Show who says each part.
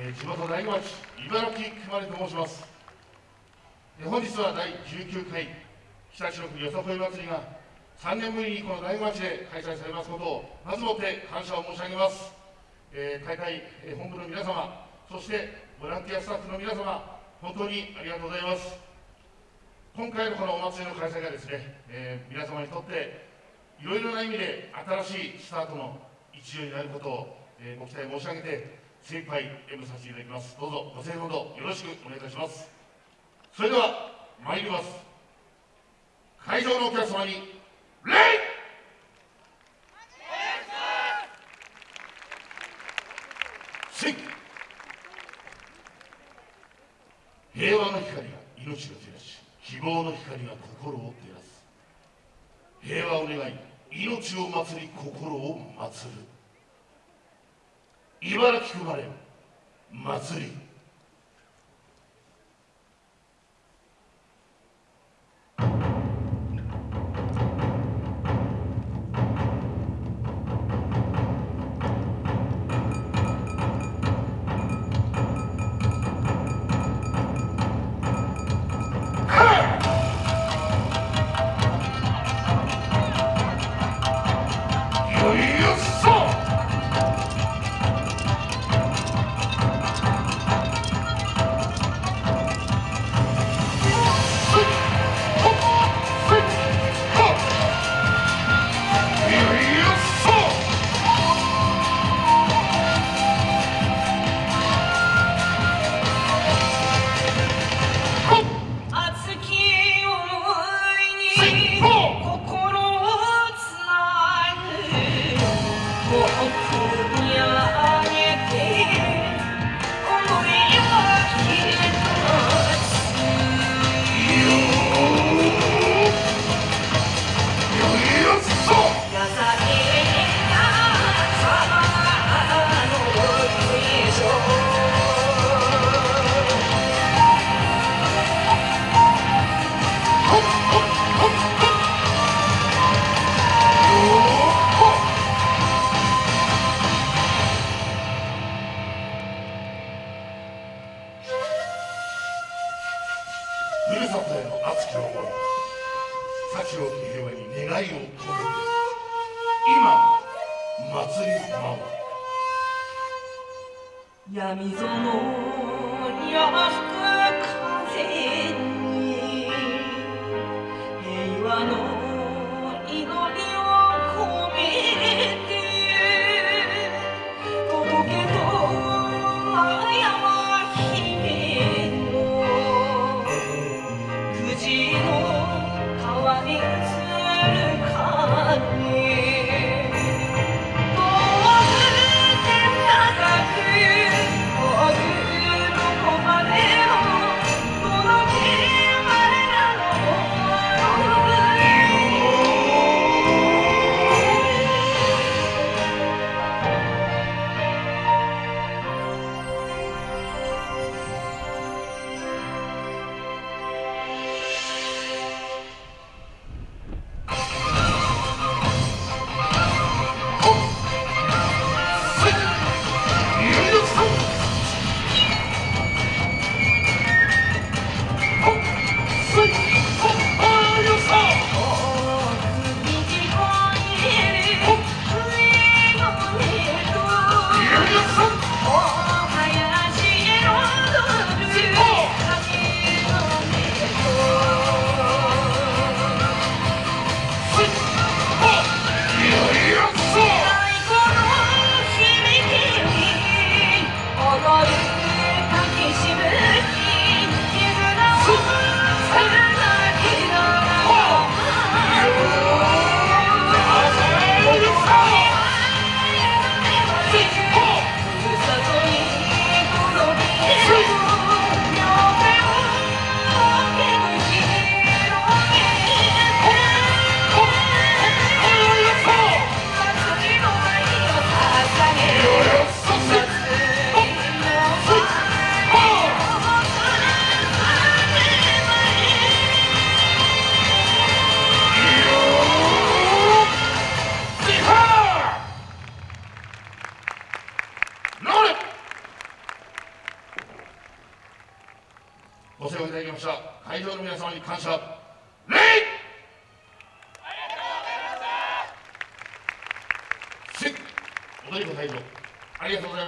Speaker 1: えー、地元大町茨城熊根と申します、えー、本日は第19回北千の国よさこい祭りが3年ぶりにこの大町で開催されますことをまずもって感謝を申し上げます、えー、大会、え本部の皆様そしてボランティアスタッフの皆様本当にありがとうございます。今回のこのお祭りの開催がですね、え皆様にとっていろいろな意味で新しいスタートの一助になることを、えご期待申し上げて精一杯演舞させていただきます。どうぞご声援ほどよろしくお願いいたします。それでは参ります。会場のお客様に礼！平和の光が命を照らし希望の光が心を照らす。平和を願い命を祭り心を祭る。茨城生まれ祭り。幸を平和に願いを込めて今祭り舞
Speaker 2: う闇園や吹く風に
Speaker 1: 会場の皆様に感謝。礼せ踊り子会場ありがとうございます。